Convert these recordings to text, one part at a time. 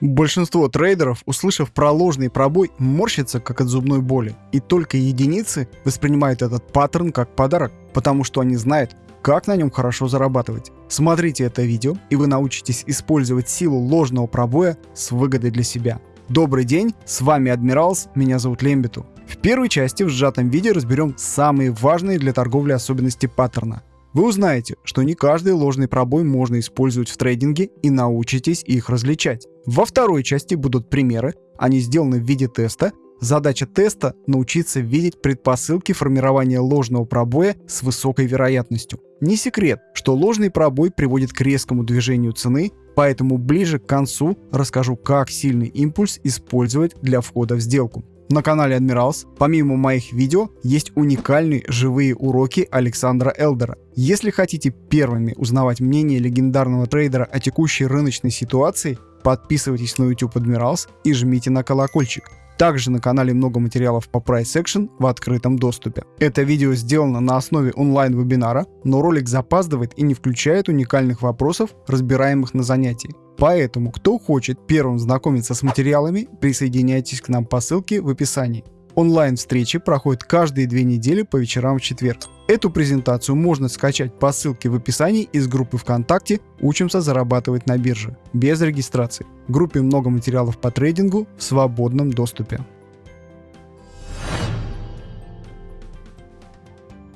Большинство трейдеров, услышав про ложный пробой, морщится как от зубной боли. И только единицы воспринимают этот паттерн как подарок, потому что они знают, как на нем хорошо зарабатывать. Смотрите это видео, и вы научитесь использовать силу ложного пробоя с выгодой для себя. Добрый день, с вами Адмиралс, меня зовут Лембиту. В первой части в сжатом виде разберем самые важные для торговли особенности паттерна. Вы узнаете, что не каждый ложный пробой можно использовать в трейдинге и научитесь их различать. Во второй части будут примеры, они сделаны в виде теста. Задача теста — научиться видеть предпосылки формирования ложного пробоя с высокой вероятностью. Не секрет, что ложный пробой приводит к резкому движению цены, поэтому ближе к концу расскажу, как сильный импульс использовать для входа в сделку. На канале Admirals, помимо моих видео, есть уникальные живые уроки Александра Элдера. Если хотите первыми узнавать мнение легендарного трейдера о текущей рыночной ситуации, подписывайтесь на YouTube Admirals и жмите на колокольчик. Также на канале много материалов по Price Action в открытом доступе. Это видео сделано на основе онлайн-вебинара, но ролик запаздывает и не включает уникальных вопросов, разбираемых на занятии. Поэтому, кто хочет первым знакомиться с материалами, присоединяйтесь к нам по ссылке в описании. Онлайн-встречи проходят каждые две недели по вечерам в четверг. Эту презентацию можно скачать по ссылке в описании из группы ВКонтакте «Учимся зарабатывать на бирже» без регистрации. В группе много материалов по трейдингу в свободном доступе.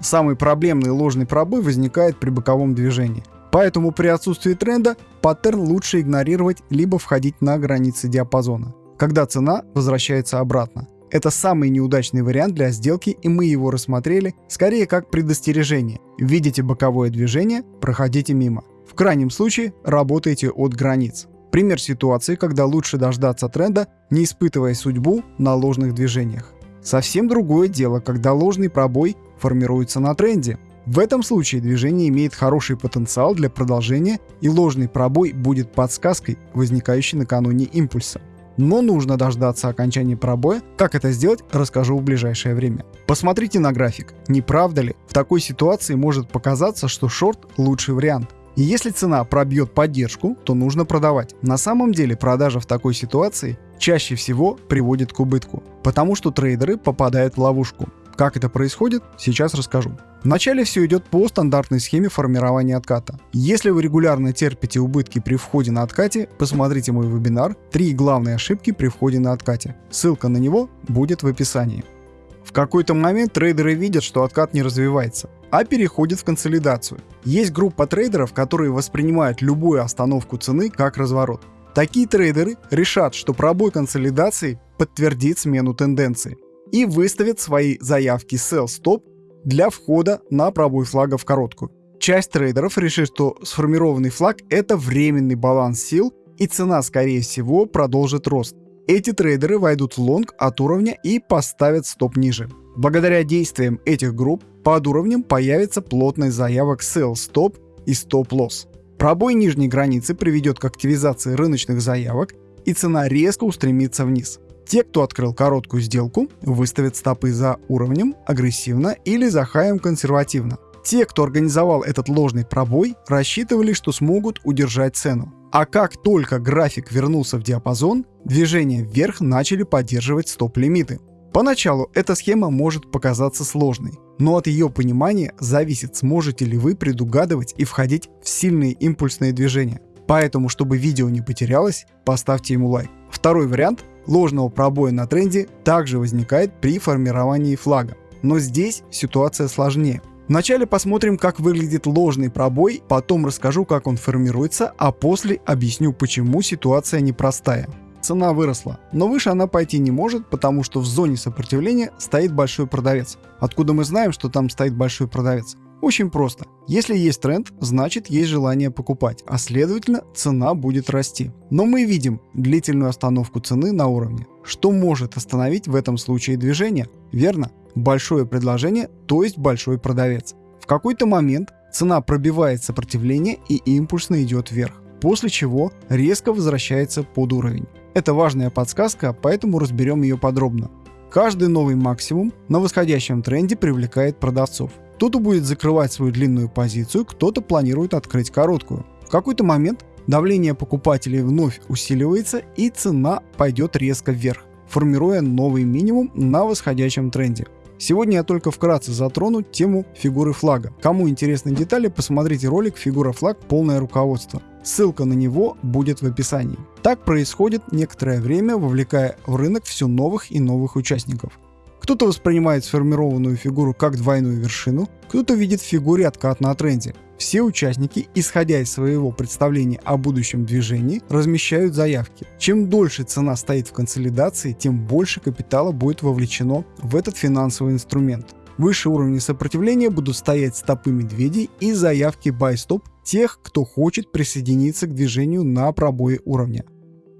Самый проблемный ложный пробой возникает при боковом движении. Поэтому при отсутствии тренда паттерн лучше игнорировать либо входить на границы диапазона, когда цена возвращается обратно. Это самый неудачный вариант для сделки, и мы его рассмотрели скорее как предостережение. Видите боковое движение, проходите мимо. В крайнем случае работайте от границ. Пример ситуации, когда лучше дождаться тренда, не испытывая судьбу на ложных движениях. Совсем другое дело, когда ложный пробой формируется на тренде. В этом случае движение имеет хороший потенциал для продолжения и ложный пробой будет подсказкой, возникающей накануне импульса. Но нужно дождаться окончания пробоя. Как это сделать, расскажу в ближайшее время. Посмотрите на график. Не правда ли? В такой ситуации может показаться, что шорт лучший вариант. И если цена пробьет поддержку, то нужно продавать. На самом деле продажа в такой ситуации чаще всего приводит к убытку, потому что трейдеры попадают в ловушку. Как это происходит, сейчас расскажу. Вначале все идет по стандартной схеме формирования отката. Если вы регулярно терпите убытки при входе на откате, посмотрите мой вебинар «Три главные ошибки при входе на откате». Ссылка на него будет в описании. В какой-то момент трейдеры видят, что откат не развивается, а переходит в консолидацию. Есть группа трейдеров, которые воспринимают любую остановку цены как разворот. Такие трейдеры решат, что пробой консолидации подтвердит смену тенденции и выставят свои заявки sell stop для входа на пробой флага в короткую. Часть трейдеров решит, что сформированный флаг — это временный баланс сил, и цена, скорее всего, продолжит рост. Эти трейдеры войдут в long от уровня и поставят стоп ниже. Благодаря действиям этих групп под уровнем появится плотность заявок sell stop и stop loss. Пробой нижней границы приведет к активизации рыночных заявок, и цена резко устремится вниз. Те, кто открыл короткую сделку, выставят стопы за уровнем агрессивно или за хаем консервативно. Те, кто организовал этот ложный пробой, рассчитывали, что смогут удержать цену. А как только график вернулся в диапазон, движения вверх начали поддерживать стоп-лимиты. Поначалу эта схема может показаться сложной, но от ее понимания зависит, сможете ли вы предугадывать и входить в сильные импульсные движения. Поэтому, чтобы видео не потерялось, поставьте ему лайк. Второй вариант ложного пробоя на тренде также возникает при формировании флага. Но здесь ситуация сложнее. Вначале посмотрим, как выглядит ложный пробой, потом расскажу, как он формируется, а после объясню, почему ситуация непростая. Цена выросла, но выше она пойти не может, потому что в зоне сопротивления стоит большой продавец. Откуда мы знаем, что там стоит большой продавец? Очень просто. Если есть тренд, значит есть желание покупать, а следовательно цена будет расти. Но мы видим длительную остановку цены на уровне. Что может остановить в этом случае движение? Верно, большое предложение, то есть большой продавец. В какой-то момент цена пробивает сопротивление и импульсно идет вверх, после чего резко возвращается под уровень. Это важная подсказка, поэтому разберем ее подробно. Каждый новый максимум на восходящем тренде привлекает продавцов. Кто-то будет закрывать свою длинную позицию, кто-то планирует открыть короткую. В какой-то момент давление покупателей вновь усиливается и цена пойдет резко вверх, формируя новый минимум на восходящем тренде. Сегодня я только вкратце затрону тему фигуры флага. Кому интересны детали, посмотрите ролик «Фигура флаг. Полное руководство». Ссылка на него будет в описании. Так происходит некоторое время, вовлекая в рынок все новых и новых участников. Кто-то воспринимает сформированную фигуру как двойную вершину, кто-то видит в фигуре откат на тренде. Все участники, исходя из своего представления о будущем движении, размещают заявки. Чем дольше цена стоит в консолидации, тем больше капитала будет вовлечено в этот финансовый инструмент. Выше уровня сопротивления будут стоять стопы медведей и заявки buy-stop тех, кто хочет присоединиться к движению на пробое уровня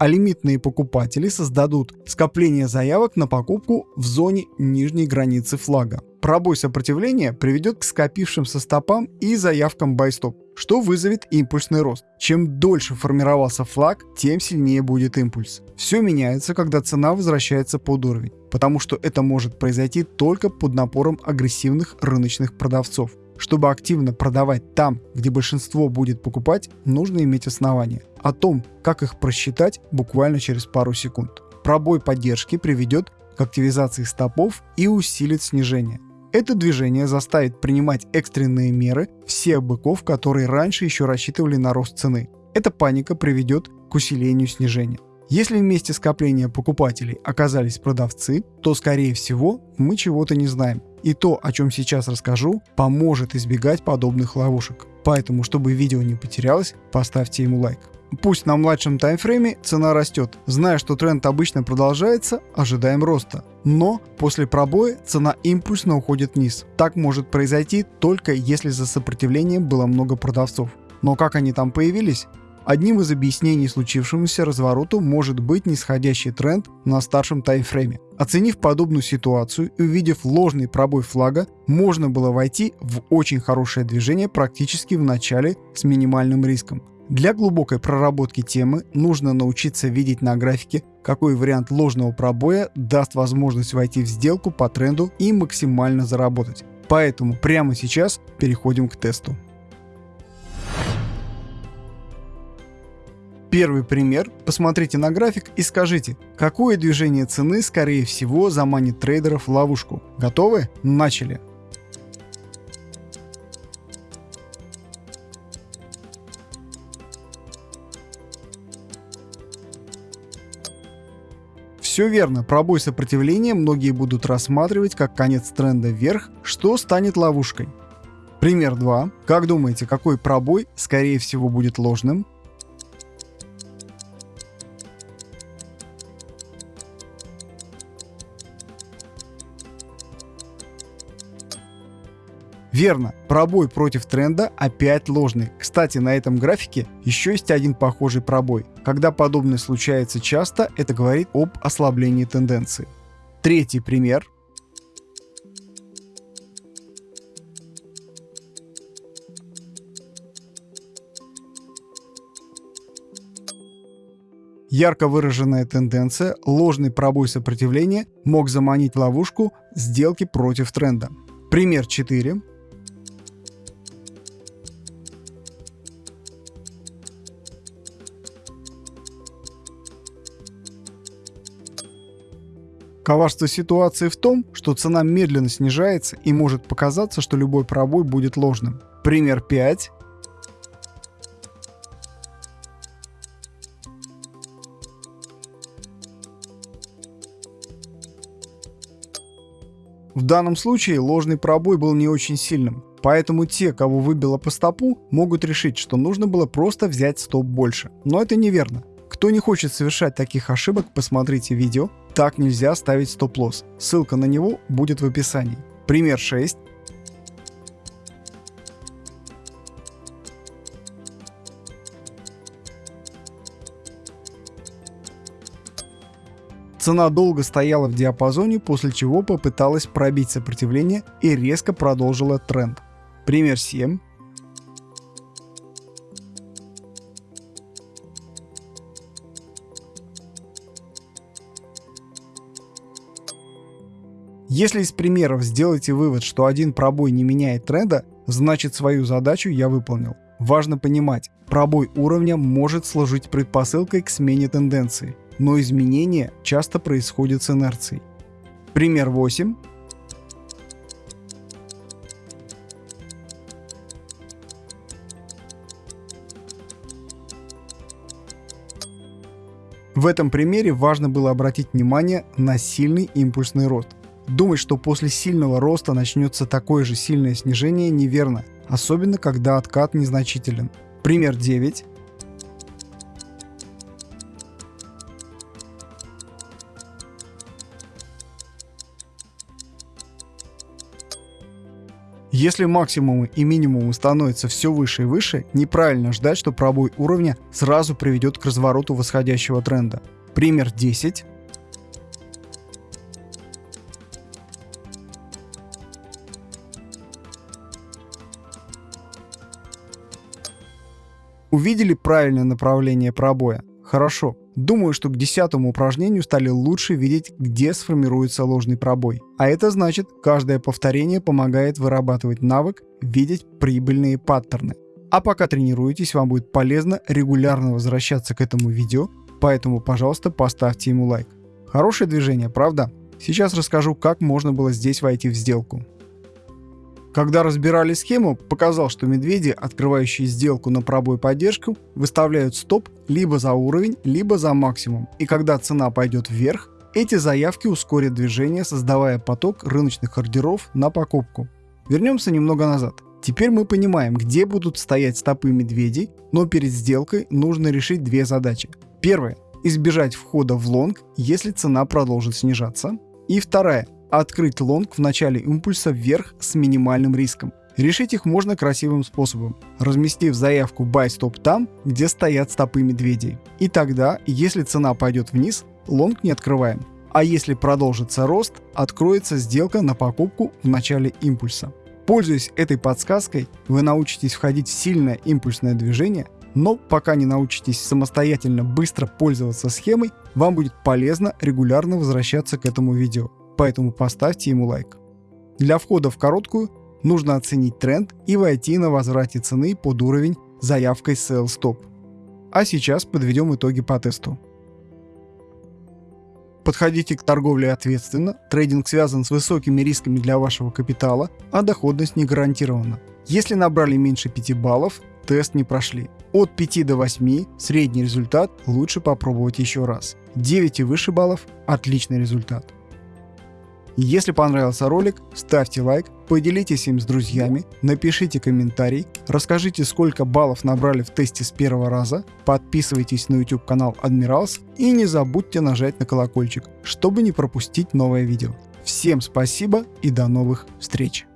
а лимитные покупатели создадут скопление заявок на покупку в зоне нижней границы флага. Пробой сопротивления приведет к скопившимся стопам и заявкам buy-stop, что вызовет импульсный рост. Чем дольше формировался флаг, тем сильнее будет импульс. Все меняется, когда цена возвращается под уровень, потому что это может произойти только под напором агрессивных рыночных продавцов. Чтобы активно продавать там, где большинство будет покупать, нужно иметь основания. О том, как их просчитать, буквально через пару секунд. Пробой поддержки приведет к активизации стопов и усилит снижение. Это движение заставит принимать экстренные меры всех быков, которые раньше еще рассчитывали на рост цены. Эта паника приведет к усилению снижения. Если вместе скопления покупателей оказались продавцы, то скорее всего мы чего-то не знаем. И то, о чем сейчас расскажу, поможет избегать подобных ловушек. Поэтому, чтобы видео не потерялось, поставьте ему лайк. Пусть на младшем таймфрейме цена растет. Зная, что тренд обычно продолжается, ожидаем роста. Но после пробоя цена импульсно уходит вниз. Так может произойти только если за сопротивлением было много продавцов. Но как они там появились? Одним из объяснений случившемуся развороту может быть нисходящий тренд на старшем таймфрейме. Оценив подобную ситуацию и увидев ложный пробой флага, можно было войти в очень хорошее движение практически в начале с минимальным риском. Для глубокой проработки темы нужно научиться видеть на графике, какой вариант ложного пробоя даст возможность войти в сделку по тренду и максимально заработать. Поэтому прямо сейчас переходим к тесту. Первый пример. Посмотрите на график и скажите, какое движение цены скорее всего заманит трейдеров в ловушку. Готовы? Начали. Все верно, пробой сопротивления многие будут рассматривать как конец тренда вверх, что станет ловушкой. Пример 2. Как думаете, какой пробой скорее всего будет ложным? Верно, пробой против тренда опять ложный. Кстати, на этом графике еще есть один похожий пробой. Когда подобное случается часто, это говорит об ослаблении тенденции. Третий пример. Ярко выраженная тенденция, ложный пробой сопротивления мог заманить в ловушку сделки против тренда. Пример 4. Коварство ситуации в том, что цена медленно снижается и может показаться, что любой пробой будет ложным. Пример 5. В данном случае ложный пробой был не очень сильным, поэтому те, кого выбило по стопу, могут решить, что нужно было просто взять стоп больше. Но это неверно. Кто не хочет совершать таких ошибок, посмотрите видео, так нельзя ставить стоп-лосс. Ссылка на него будет в описании. Пример 6. Цена долго стояла в диапазоне, после чего попыталась пробить сопротивление и резко продолжила тренд. Пример 7. Если из примеров сделаете вывод, что один пробой не меняет тренда, значит свою задачу я выполнил. Важно понимать, Пробой уровня может служить предпосылкой к смене тенденции, но изменения часто происходят с инерцией. Пример 8. В этом примере важно было обратить внимание на сильный импульсный рост. Думать, что после сильного роста начнется такое же сильное снижение неверно, особенно когда откат незначителен. Пример 9. Если максимумы и минимумы становятся все выше и выше, неправильно ждать, что пробой уровня сразу приведет к развороту восходящего тренда. Пример 10. Увидели правильное направление пробоя? Хорошо. Думаю, что к десятому упражнению стали лучше видеть, где сформируется ложный пробой. А это значит, каждое повторение помогает вырабатывать навык видеть прибыльные паттерны. А пока тренируетесь, вам будет полезно регулярно возвращаться к этому видео, поэтому, пожалуйста, поставьте ему лайк. Хорошее движение, правда? Сейчас расскажу, как можно было здесь войти в сделку. Когда разбирали схему, показал, что медведи, открывающие сделку на пробой поддержку, выставляют стоп либо за уровень, либо за максимум. И когда цена пойдет вверх, эти заявки ускорят движение, создавая поток рыночных ордеров на покупку. Вернемся немного назад. Теперь мы понимаем, где будут стоять стопы медведей, но перед сделкой нужно решить две задачи. Первая – избежать входа в long, если цена продолжит снижаться. И вторая открыть long в начале импульса вверх с минимальным риском. Решить их можно красивым способом, разместив заявку Buy Stop там, где стоят стопы медведей. И тогда, если цена пойдет вниз, long не открываем. А если продолжится рост, откроется сделка на покупку в начале импульса. Пользуясь этой подсказкой, вы научитесь входить в сильное импульсное движение, но пока не научитесь самостоятельно быстро пользоваться схемой, вам будет полезно регулярно возвращаться к этому видео поэтому поставьте ему лайк. Для входа в короткую нужно оценить тренд и войти на возврате цены под уровень заявкой Sell Stop. А сейчас подведем итоги по тесту. Подходите к торговле ответственно, трейдинг связан с высокими рисками для вашего капитала, а доходность не гарантирована. Если набрали меньше 5 баллов, тест не прошли. От 5 до 8 средний результат лучше попробовать еще раз. 9 и выше баллов – отличный результат. Если понравился ролик, ставьте лайк, поделитесь им с друзьями, напишите комментарий, расскажите сколько баллов набрали в тесте с первого раза, подписывайтесь на YouTube канал Admirals и не забудьте нажать на колокольчик, чтобы не пропустить новое видео. Всем спасибо и до новых встреч!